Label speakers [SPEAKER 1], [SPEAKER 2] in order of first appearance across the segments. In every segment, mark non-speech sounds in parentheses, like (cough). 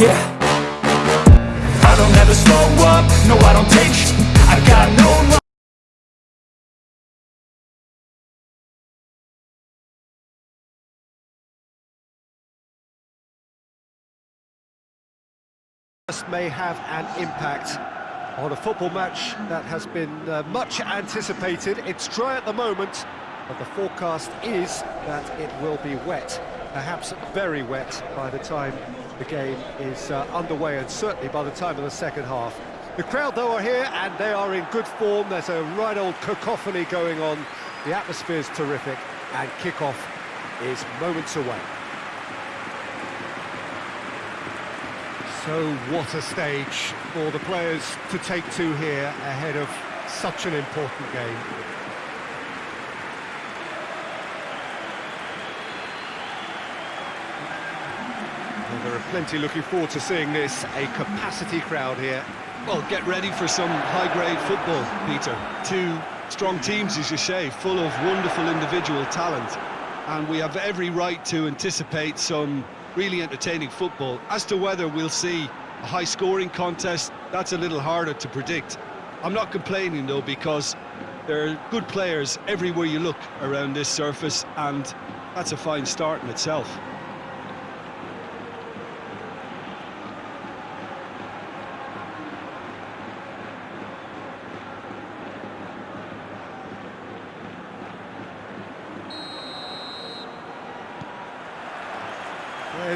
[SPEAKER 1] Yeah. I don't ever slow up, no I don't take sh. I got no
[SPEAKER 2] may have an impact on a football match that has been uh, much anticipated. It's dry at the moment, but the forecast is that it will be wet, perhaps very wet by the time the game is uh, underway and certainly by the time of the second half. The crowd, though, are here and they are in good form. There's a right old cacophony going on. The atmosphere's terrific and kick-off is moments away. So what a stage for the players to take to here ahead of such an important game. There are plenty looking forward to seeing this, a capacity crowd here.
[SPEAKER 3] Well, get ready for some high-grade football, Peter. Two strong teams, as you say, full of wonderful individual talent. And we have every right to anticipate some really entertaining football. As to whether we'll see a high-scoring contest, that's a little harder to predict. I'm not complaining, though, because there are good players everywhere you look around this surface, and that's a fine start in itself.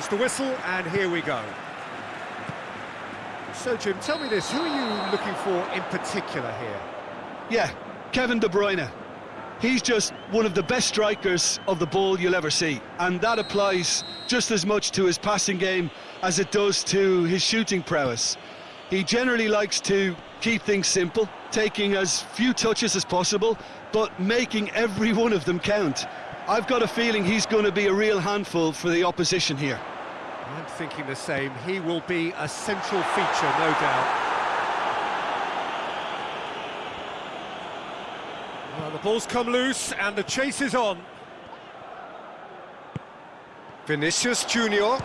[SPEAKER 2] There's the whistle, and here we go. So, Jim, tell me this, who are you looking for in particular here?
[SPEAKER 3] Yeah, Kevin De Bruyne. He's just one of the best strikers of the ball you'll ever see, and that applies just as much to his passing game as it does to his shooting prowess. He generally likes to keep things simple, taking as few touches as possible, but making every (laughs) one of them count. I've got a feeling he's going to be a real handful for the opposition here.
[SPEAKER 2] I'm thinking the same. He will be a central feature, no doubt. Well, the ball's come loose and the chase is on. Vinicius Junior.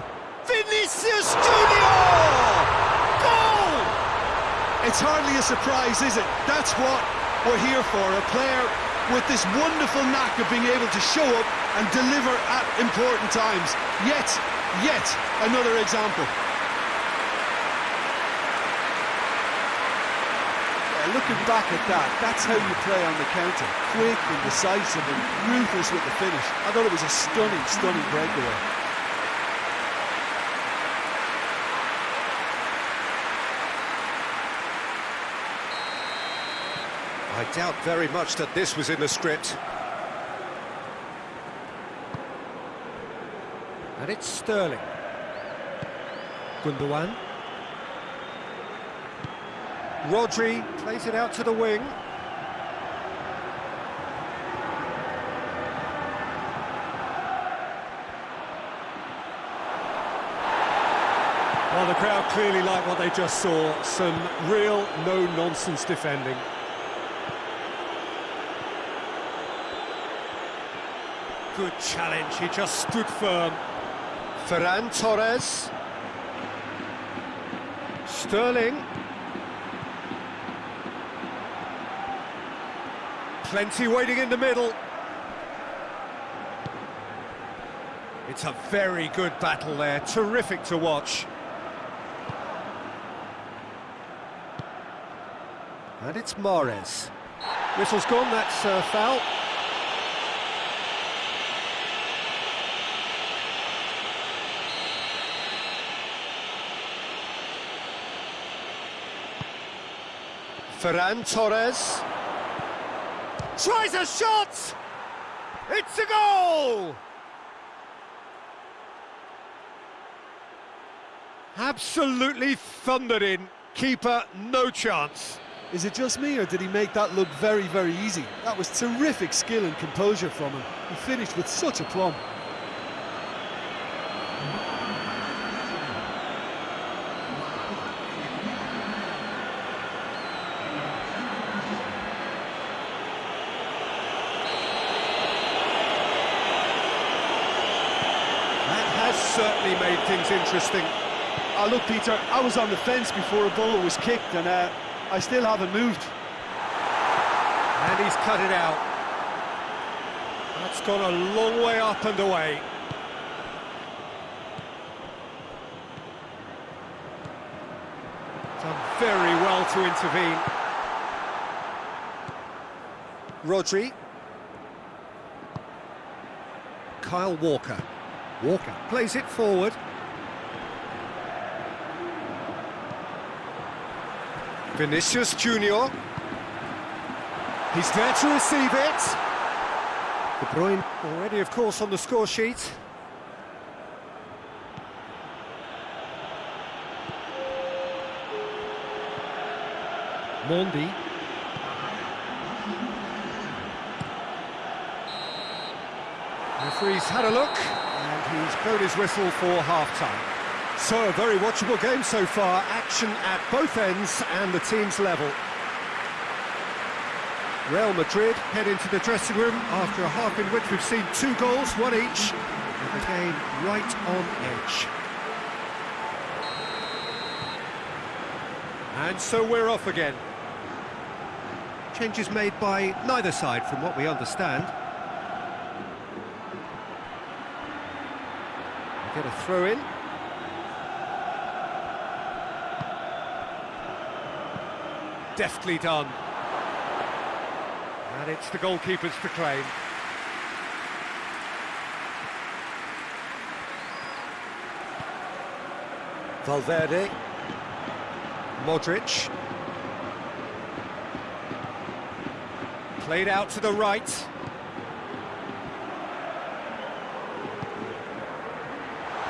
[SPEAKER 2] Vinicius Junior! Goal!
[SPEAKER 3] It's hardly a surprise, is it? That's what we're here for, a player with this wonderful knack of being able to show up and deliver at important times. Yet, yet another example. Yeah, looking back at that, that's how you play on the counter. Quick and decisive and ruthless with the finish. I thought it was a stunning, stunning breakaway.
[SPEAKER 2] I doubt very much that this was in the script. And it's Sterling. Gundogan. Rodri plays it out to the wing. Well, the crowd clearly like what they just saw. Some real no-nonsense defending. good challenge, he just stood firm. Ferran Torres. Sterling. Plenty waiting in the middle. It's a very good battle there, terrific to watch. And it's Mahrez. Whistle's gone, that's uh, foul. Ferran Torres. Tries a shot! It's a goal! Absolutely thundered in. Keeper, no chance.
[SPEAKER 3] Is it just me, or did he make that look very, very easy? That was terrific skill and composure from him. He finished with such aplomb.
[SPEAKER 2] Certainly made things interesting.
[SPEAKER 3] Oh, look, Peter, I was on the fence before a ball was kicked, and uh, I still haven't moved.
[SPEAKER 2] And he's cut it out. That's gone a long way up and away. Done very well to intervene. Rodri. Kyle Walker. Walker plays it forward. Vinicius Junior. He's there to receive it. De Bruyne already, of course, on the score sheet. Mendy. Referee's had a look, and he's blown his whistle for half-time. So, a very watchable game so far. Action at both ends and the team's level. Real Madrid head into the dressing room after a half in which we've seen two goals, one each, and the game right on edge. And so we're off again. Changes made by neither side from what we understand. Get a throw in. Deftly done. And it's the goalkeepers to claim. Valverde. Modric. Played out to the right.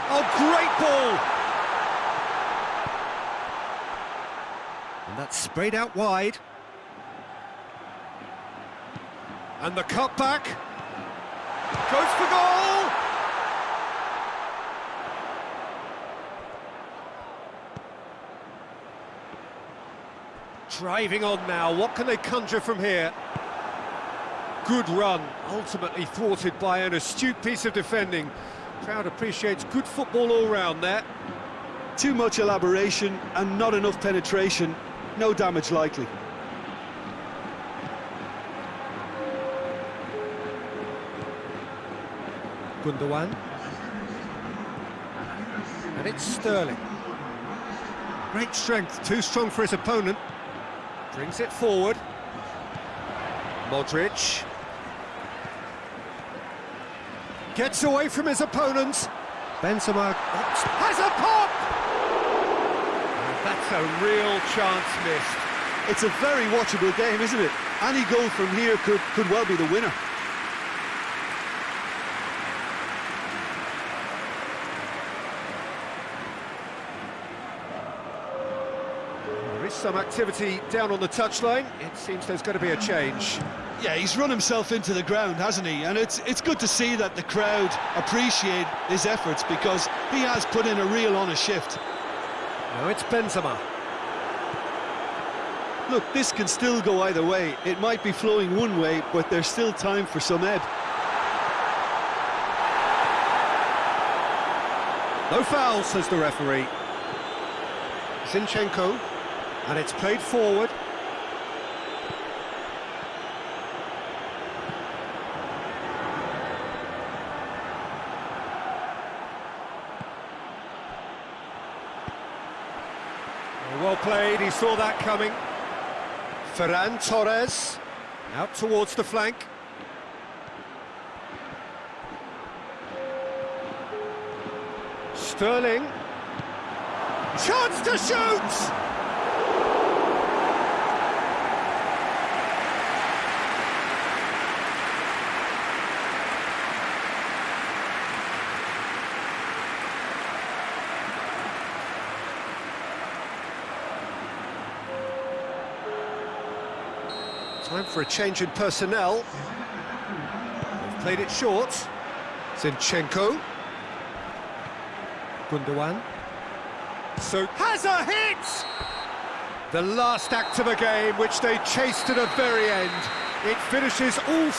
[SPEAKER 2] Oh, great ball! Sprayed out wide. And the cutback. Goes for goal! Driving on now, what can they conjure from here? Good run, ultimately thwarted by an astute piece of defending. Crowd appreciates good football all round there.
[SPEAKER 3] Too much elaboration and not enough penetration. No damage likely.
[SPEAKER 2] Gundogan. And it's Sterling. Great strength, too strong for his opponent. Brings it forward. Modric. Gets away from his opponents. Benzema has a pop! And that's a real chance missed.
[SPEAKER 3] It's a very watchable game, isn't it? Any goal from here could, could well be the winner.
[SPEAKER 2] There is some activity down on the touchline. It seems there's going to be a change.
[SPEAKER 3] Yeah, he's run himself into the ground, hasn't he? And it's it's good to see that the crowd appreciate his efforts because he has put in a real honest shift.
[SPEAKER 2] Now it's Benzema.
[SPEAKER 3] Look, this can still go either way. It might be flowing one way, but there's still time for some ebb.
[SPEAKER 2] No foul, says the referee. Zinchenko, and it's played forward. Well played, he saw that coming. Ferran Torres, out towards the flank. Sterling. Chance to shoot! Time for a change in personnel. They've played it short. Zinchenko. Gundogan. So has a hit! The last act of a game which they chased to the very end. It finishes all...